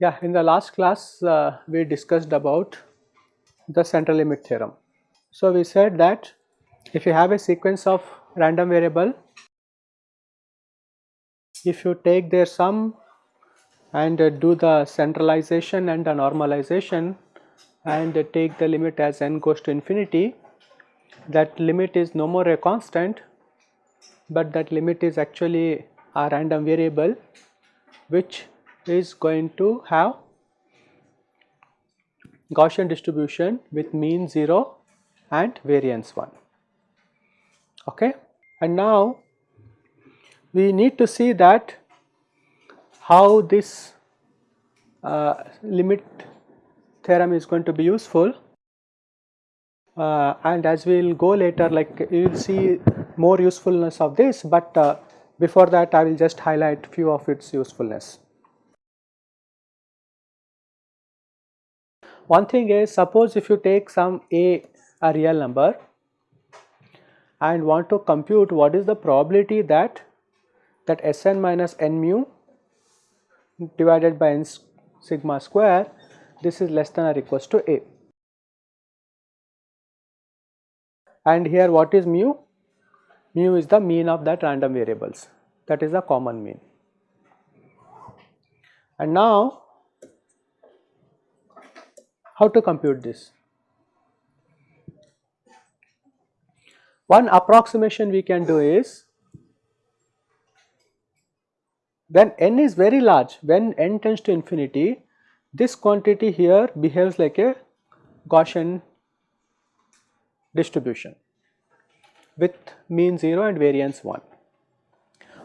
Yeah, in the last class uh, we discussed about the central limit theorem. So, we said that if you have a sequence of random variable, if you take their sum and uh, do the centralization and the normalization and take the limit as n goes to infinity, that limit is no more a constant, but that limit is actually a random variable which is going to have Gaussian distribution with mean 0 and variance 1. Okay. And now we need to see that how this uh, limit theorem is going to be useful uh, and as we will go later like you will see more usefulness of this but uh, before that I will just highlight few of its usefulness. One thing is suppose if you take some a, a real number and want to compute what is the probability that that Sn minus n mu divided by n sigma square this is less than or equals to a. And here what is mu? Mu is the mean of that random variables that is the common mean. And now how to compute this? One approximation we can do is when n is very large, when n tends to infinity, this quantity here behaves like a Gaussian distribution with mean 0 and variance 1.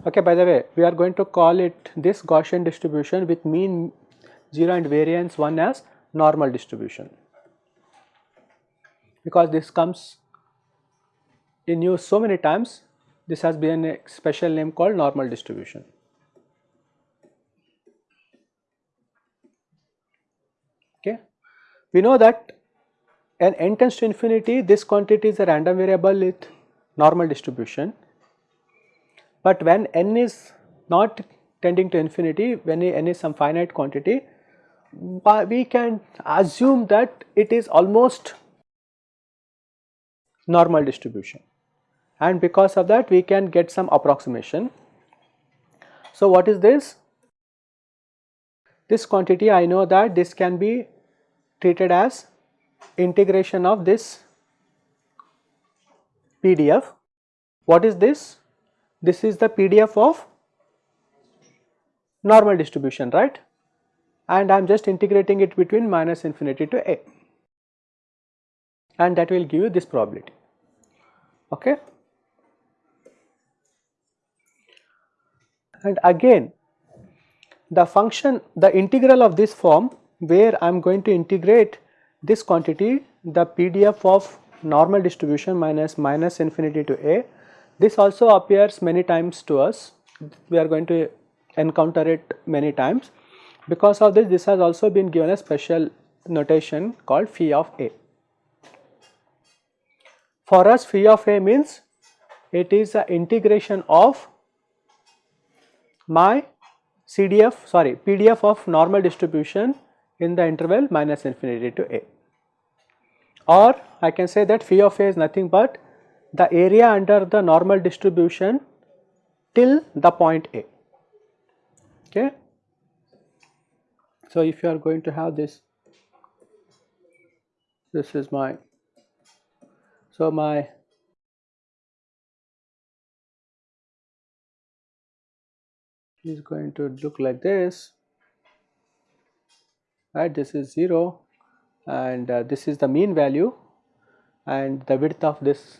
Okay, by the way, we are going to call it this Gaussian distribution with mean 0 and variance 1 as normal distribution because this comes in use so many times this has been a special name called normal distribution. Okay. We know that n n tends to infinity this quantity is a random variable with normal distribution, but when n is not tending to infinity when n is some finite quantity we can assume that it is almost normal distribution and because of that we can get some approximation. So, what is this? This quantity I know that this can be treated as integration of this PDF. What is this? This is the PDF of normal distribution right and I am just integrating it between minus infinity to a and that will give you this probability. Okay. And again the function the integral of this form where I am going to integrate this quantity the PDF of normal distribution minus minus infinity to a. This also appears many times to us. We are going to encounter it many times. Because of this, this has also been given a special notation called phi of a. For us phi of a means it is the integration of my CDF sorry PDF of normal distribution in the interval minus infinity to a. Or I can say that phi of a is nothing but the area under the normal distribution till the point a. Okay? So, if you are going to have this, this is my, so my is going to look like this, right, this is 0 and uh, this is the mean value and the width of this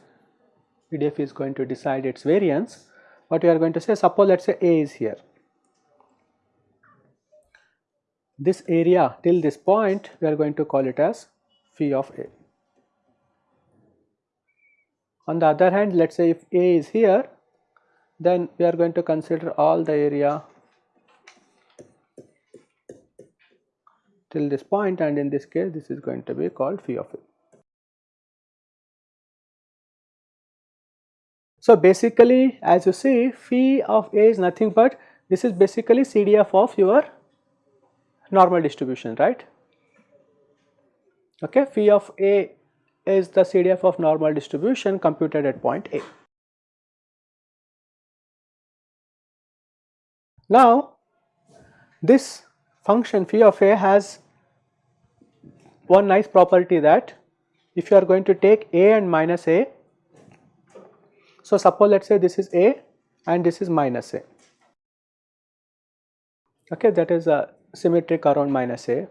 PDF is going to decide its variance. What we are going to say, suppose let us say A is here this area till this point we are going to call it as phi of A. On the other hand let us say if A is here then we are going to consider all the area till this point and in this case this is going to be called phi of a. So, basically as you see phi of a is nothing but this is basically CDF of your normal distribution right. Okay, phi of a is the CDF of normal distribution computed at point A. Now, this function phi of a has one nice property that if you are going to take a and minus a, so suppose let us say this is a and this is minus a, okay that is a symmetric around minus a.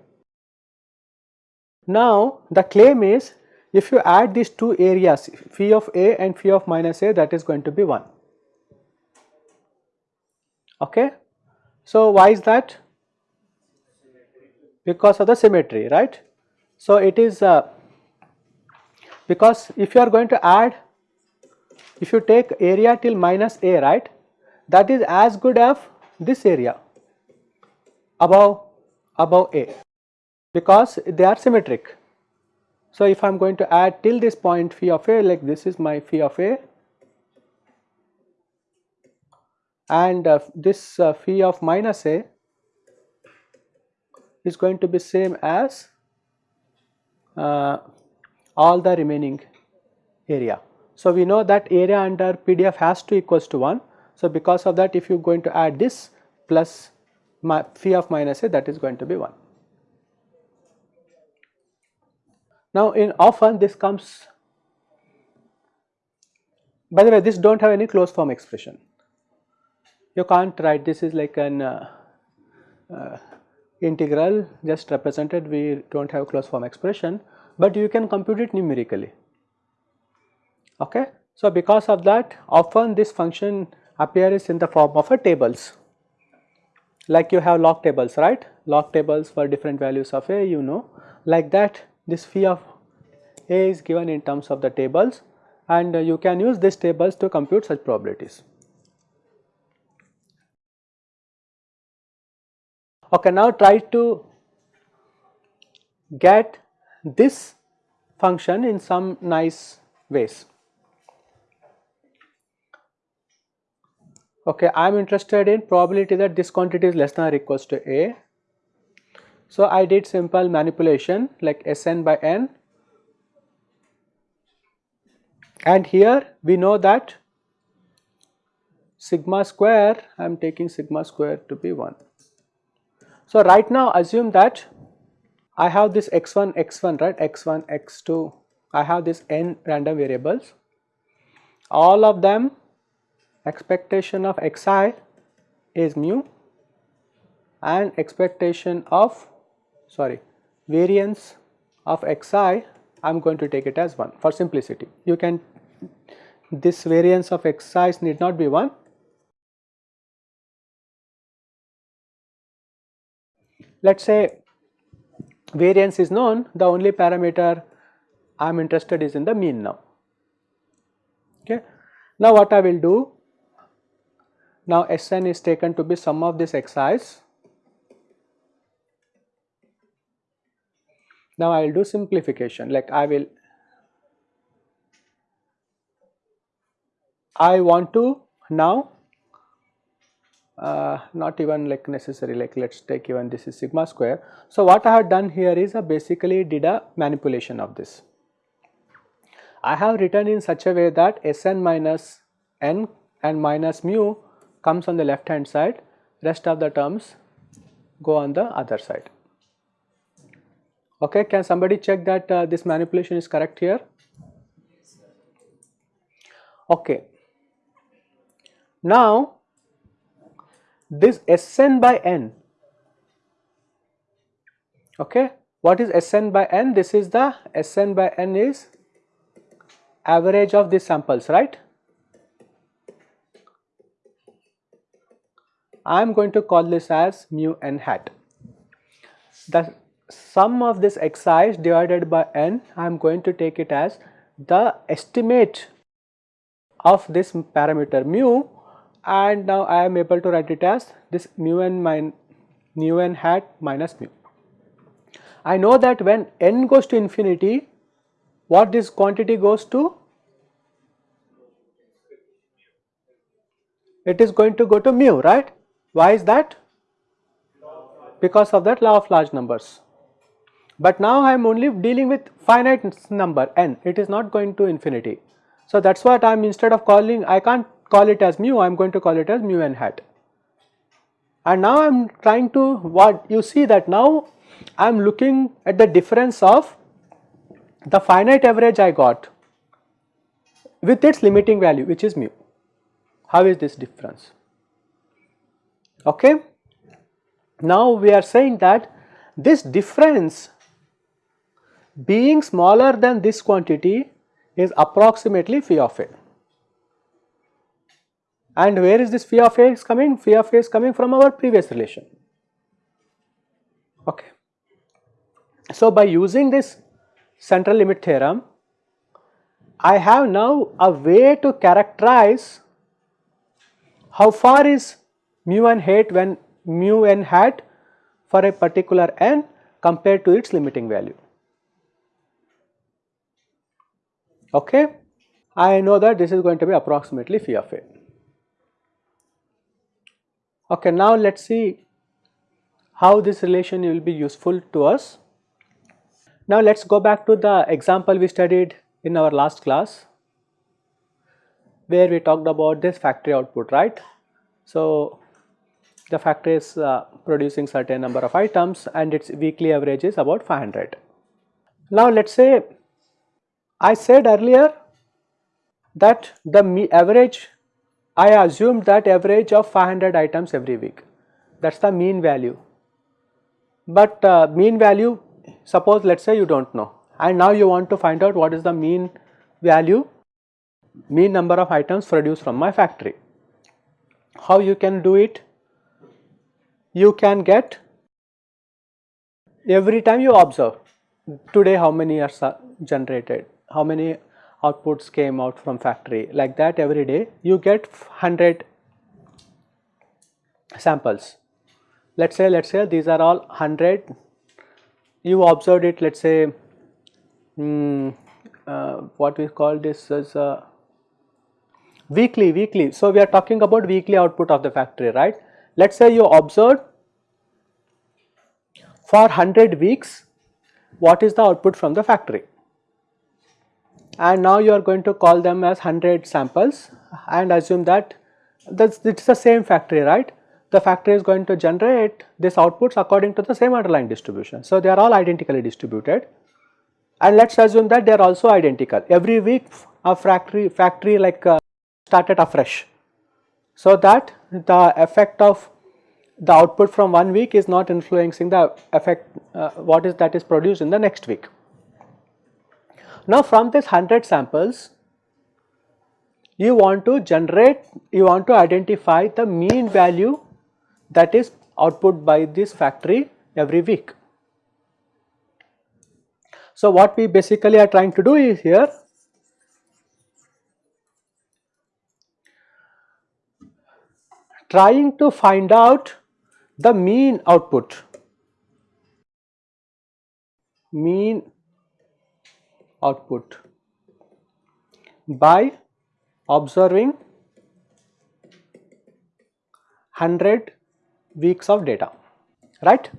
Now the claim is if you add these two areas phi of a and phi of minus a that is going to be 1 okay. So why is that? Because of the symmetry right. So it is uh, because if you are going to add if you take area till minus a right that is as good as this area above above a because they are symmetric. So if I am going to add till this point phi of a like this is my phi of a and uh, this uh, phi of minus a is going to be same as all the remaining area. So, we know that area under PDF has to equals to 1. So, because of that if you are going to add this plus phi of minus a that is going to be 1. Now, in often this comes by the way this do not have any closed form expression you can't write this is like an uh, uh, integral just represented we do not have closed form expression, but you can compute it numerically. Okay. So, because of that often this function appears in the form of a tables like you have log tables right log tables for different values of a you know like that this phi of a is given in terms of the tables and you can use these tables to compute such probabilities. Okay, now try to get this function in some nice ways. Okay, I am interested in probability that this quantity is less than or equals to A. So, I did simple manipulation like Sn by n and here we know that sigma square I am taking sigma square to be 1. So, right now assume that I have this x1 x1 right? X1 x2 I have this n random variables. All of them expectation of xi is mu and expectation of sorry variance of xi I am going to take it as 1 for simplicity. You can this variance of xi need not be 1 let us say variance is known the only parameter I am interested is in the mean now. Okay. Now what I will do now Sn is taken to be sum of these xi's. Now I will do simplification like I will I want to now uh, not even like necessary like let us take even this is sigma square. So, what I have done here is I basically did a manipulation of this. I have written in such a way that Sn minus n and minus mu comes on the left hand side rest of the terms go on the other side. Okay, can somebody check that uh, this manipulation is correct here? Okay. Now this Sn by n. Okay? What is Sn by n? This is the Sn by n is average of these samples right? I am going to call this as mu n hat. The sum of this xi's divided by n I am going to take it as the estimate of this parameter mu and now I am able to write it as this mu n min n hat minus mu. I know that when n goes to infinity, what this quantity goes to? It is going to go to mu, right? Why is that? Because of that law of large numbers. But now I am only dealing with finite number n, it is not going to infinity. So that is what I am instead of calling, I can't call it as mu, I am going to call it as mu n hat. And now I am trying to what you see that now I am looking at the difference of the finite average I got with its limiting value which is mu. How is this difference? Okay. Now we are saying that this difference being smaller than this quantity is approximately phi of a. And where is this phi of a is coming? Phi of a is coming from our previous relation. Okay. So, by using this central limit theorem, I have now a way to characterize how far is mu n hat when mu n hat for a particular n compared to its limiting value. Okay, I know that this is going to be approximately phi of a. Okay, now let us see how this relation will be useful to us. Now let us go back to the example we studied in our last class where we talked about this factory output right. So the factory is uh, producing certain number of items and its weekly average is about 500. Now let us say I said earlier that the average I assumed that average of 500 items every week that is the mean value. But uh, mean value suppose let us say you do not know and now you want to find out what is the mean value mean number of items produced from my factory. How you can do it? You can get every time you observe today how many are generated, how many outputs came out from factory like that every day you get 100 samples. Let us say let us say these are all 100 you observed it let us say um, uh, what we call this as uh, weekly weekly. So, we are talking about weekly output of the factory right. Let us say you observed for 100 weeks what is the output from the factory and now you are going to call them as 100 samples and assume that it's the same factory right? The factory is going to generate this outputs according to the same underlying distribution. So they are all identically distributed. And let's assume that they are also identical. Every week a factory factory like uh, started afresh. So that the effect of the output from one week is not influencing the effect uh, what is that is produced in the next week now from this 100 samples, you want to generate, you want to identify the mean value that is output by this factory every week. So what we basically are trying to do is here trying to find out the mean output mean output by observing 100 weeks of data right?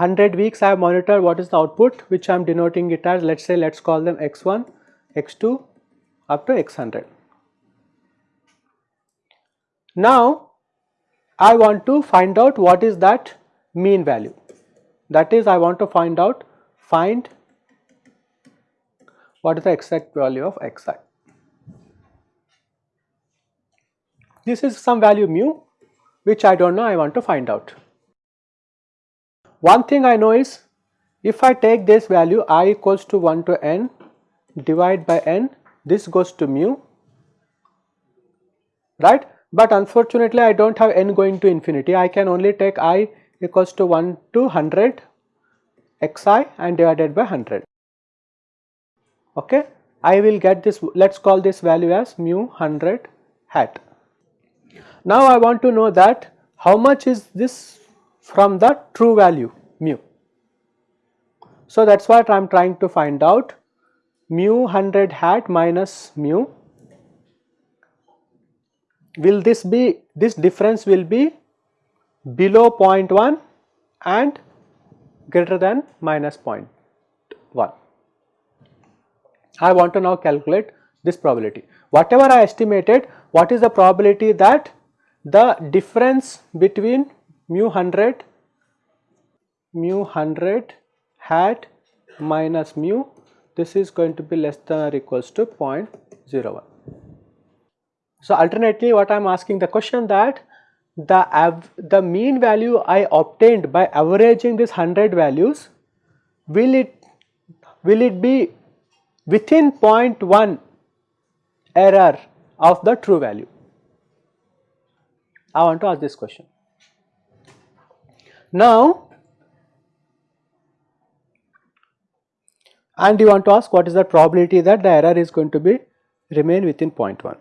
100 weeks I have monitored what is the output which I am denoting it as let us say let us call them x1 x2 up to x100 now I want to find out what is that mean value. That is I want to find out find what is the exact value of xi. This is some value mu which I do not know I want to find out. One thing I know is if I take this value i equals to 1 to n divide by n this goes to mu right but unfortunately I do not have n going to infinity I can only take i equals to 1 to 100 xi and divided by 100 okay I will get this let us call this value as mu 100 hat. Now I want to know that how much is this from the true value mu So, that is what I am trying to find out mu 100 hat minus mu will this be this difference will be below 0.1 and greater than minus 0.1. I want to now calculate this probability. Whatever I estimated, what is the probability that the difference between mu 100 mu 100 hat minus mu this is going to be less than or equals to 0.01. So, alternately what I am asking the question that the, the mean value I obtained by averaging these 100 values will it will it be within 0.1 error of the true value? I want to ask this question. Now, and you want to ask what is the probability that the error is going to be remain within 0.1.